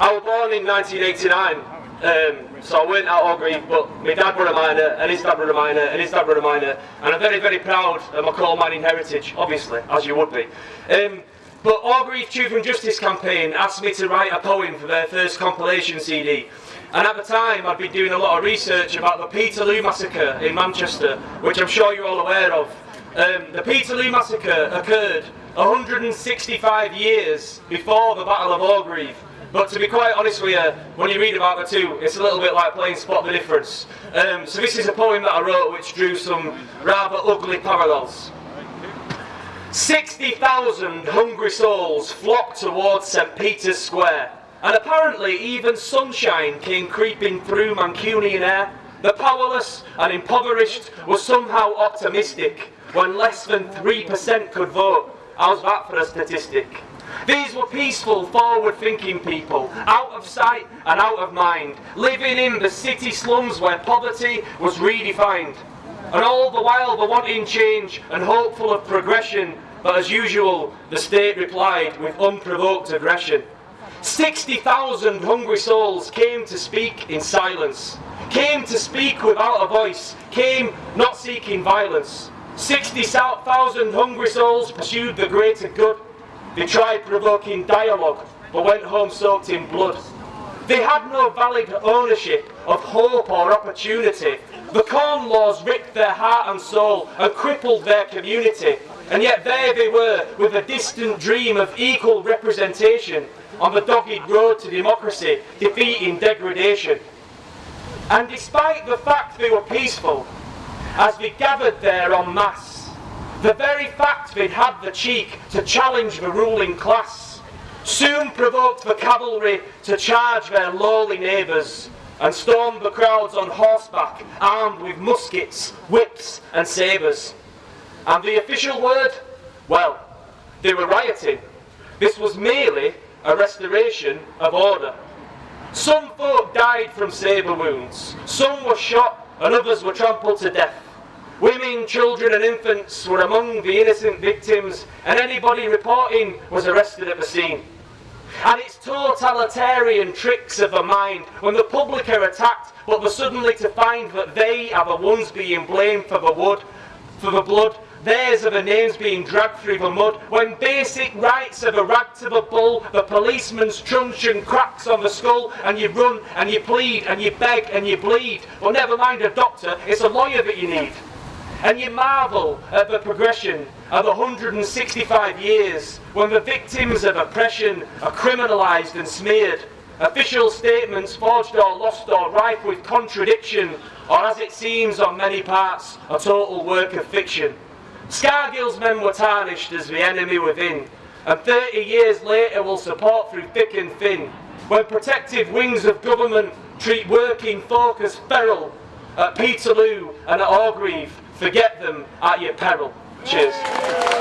I was born in 1989, um, so I weren't at Orgreave, but my dad were a miner, and his dad were a miner, and his dad were a miner, and I'm very, very proud of my coal mining heritage, obviously, as you would be. Um, but Orgreave Truth Justice campaign asked me to write a poem for their first compilation CD. And at the time, I'd been doing a lot of research about the Peterloo Massacre in Manchester, which I'm sure you're all aware of. Um, the Peterloo Massacre occurred 165 years before the Battle of Orgreave. But to be quite honest with you, when you read about the two, it's a little bit like playing spot the difference. Um, so this is a poem that I wrote which drew some rather ugly parallels. 60,000 hungry souls flocked towards St Peter's Square, and apparently even sunshine came creeping through Mancunian air. The powerless and impoverished were somehow optimistic when less than 3% could vote. How's that for a statistic? These were peaceful, forward-thinking people, out of sight and out of mind, living in the city slums where poverty was redefined. And all the while they're wanting change and hopeful of progression, but as usual, the state replied with unprovoked aggression. 60,000 hungry souls came to speak in silence, came to speak without a voice, came not seeking violence. 60,000 hungry souls pursued the greater good. They tried provoking dialogue, but went home soaked in blood. They had no valid ownership of hope or opportunity. The Corn Laws ripped their heart and soul and crippled their community. And yet there they were with a distant dream of equal representation on the dogged road to democracy, defeating degradation. And despite the fact they were peaceful, as they gathered there en masse, the very fact they'd had the cheek to challenge the ruling class soon provoked the cavalry to charge their lowly neighbours and stormed the crowds on horseback, armed with muskets, whips and sabres. And the official word? Well, they were rioting. This was merely a restoration of order. Some folk died from sabre wounds, some were shot and others were trampled to death. Women, children and infants were among the innocent victims and anybody reporting was arrested at the scene and its totalitarian tricks of the mind when the public are attacked but they're suddenly to find that they are the ones being blamed for the wood, for the blood, theirs are the names being dragged through the mud, when basic rights are the rag to the bull, the policeman's truncheon cracks on the skull, and you run and you plead and you beg and you bleed. Well, never mind a doctor, it's a lawyer that you need. And you marvel at the progression of 165 years when the victims of oppression are criminalised and smeared. Official statements forged or lost or rife with contradiction, or as it seems on many parts, a total work of fiction. Scargill's men were tarnished as the enemy within, and 30 years later will support through thick and thin, when protective wings of government treat working folk as feral, at Peterloo and at Orgreave, forget them at your peril. Cheers.